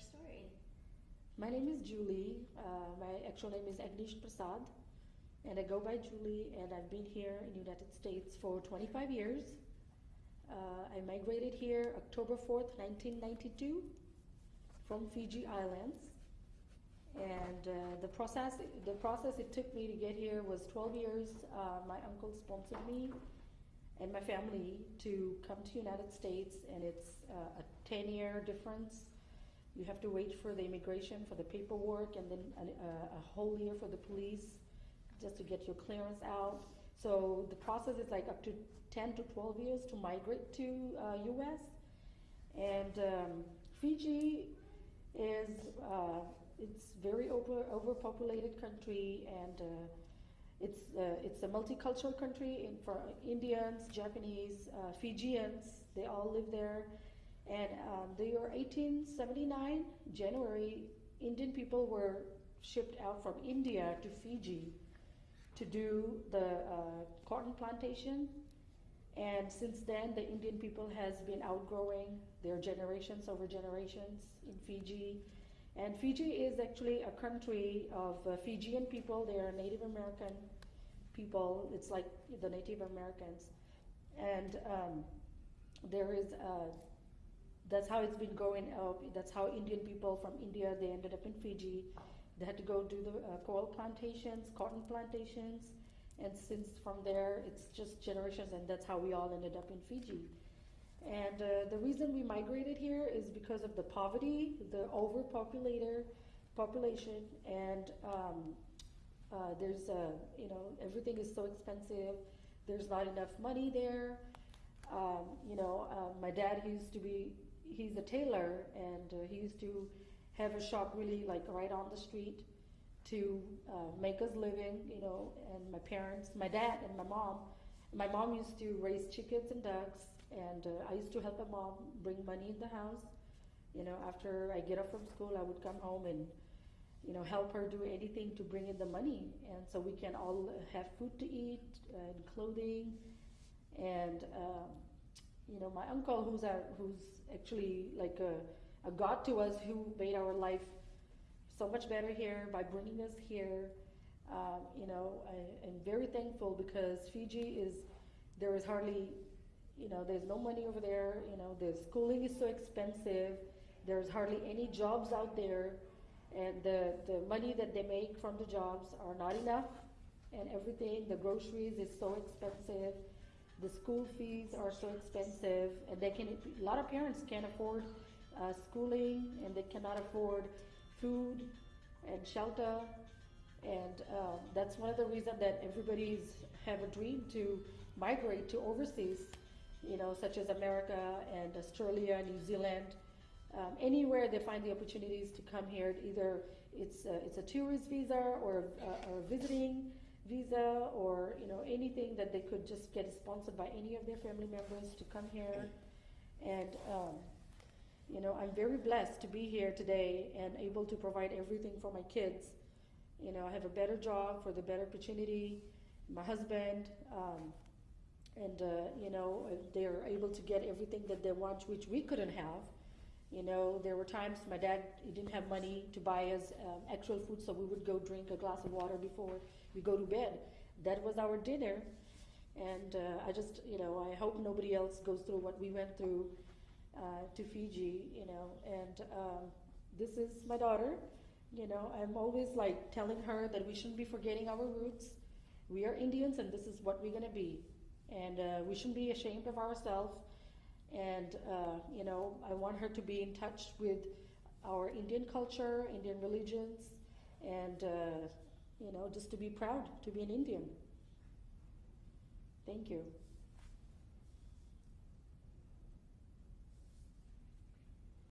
story? My name is Julie. Uh, my actual name is Agnish Prasad, and I go by Julie. And I've been here in the United States for 25 years. Uh, I migrated here October 4th, 1992, from Fiji Islands. And uh, the process, the process it took me to get here was 12 years. Uh, my uncle sponsored me and my family to come to the United States, and it's uh, a 10-year difference. You have to wait for the immigration for the paperwork, and then a, a whole year for the police just to get your clearance out. So the process is like up to 10 to 12 years to migrate to uh, U.S. And um, Fiji is uh, it's very over overpopulated country and uh, it's uh, it's a multicultural country in, for Indians, Japanese, uh, Fijians. They all live there. And um, the year 1879, January, Indian people were shipped out from India to Fiji to do the uh, cotton plantation. And since then, the Indian people has been outgrowing their generations over generations in Fiji. And Fiji is actually a country of uh, Fijian people. They are Native American people. It's like the Native Americans. And um, there is, uh, that's how it's been going up. That's how Indian people from India, they ended up in Fiji. They had to go do the uh, coral plantations, cotton plantations. And since from there, it's just generations, and that's how we all ended up in Fiji. And uh, the reason we migrated here is because of the poverty, the overpopulated population, and um, uh, there's a, you know, everything is so expensive. There's not enough money there. Um, you know, uh, my dad used to be, he's a tailor, and uh, he used to have a shop really like right on the street to uh, make us living, you know, and my parents, my dad and my mom. My mom used to raise chickens and ducks, and uh, I used to help my mom bring money in the house. You know, after I get up from school, I would come home and, you know, help her do anything to bring in the money, and so we can all have food to eat and clothing, and um, you know, my uncle, who's a, who's actually like a, a god to us, who made our life so much better here by bringing us here. Um, you know, I, am very thankful because Fiji is, there is hardly, you know, there's no money over there. You know, the schooling is so expensive. There's hardly any jobs out there. And the, the money that they make from the jobs are not enough. And everything, the groceries is so expensive. The school fees are so expensive. And they can, a lot of parents can't afford uh, schooling and they cannot afford food and shelter and uh, that's one of the reasons that everybody's have a dream to migrate to overseas, you know, such as America and Australia, New Zealand, um, anywhere they find the opportunities to come here. Either it's a, it's a tourist visa or, uh, or visiting visa or you know anything that they could just get sponsored by any of their family members to come here. And um, you know, I'm very blessed to be here today and able to provide everything for my kids you know, I have a better job for the better opportunity. My husband, um, and uh, you know, they are able to get everything that they want, which we couldn't have. You know, there were times my dad he didn't have money to buy us um, actual food, so we would go drink a glass of water before we go to bed. That was our dinner, and uh, I just, you know, I hope nobody else goes through what we went through uh, to Fiji. You know, and um, this is my daughter. You know, I'm always like telling her that we shouldn't be forgetting our roots. We are Indians and this is what we're going to be. And uh, we shouldn't be ashamed of ourselves. And, uh, you know, I want her to be in touch with our Indian culture, Indian religions, and, uh, you know, just to be proud to be an Indian. Thank you.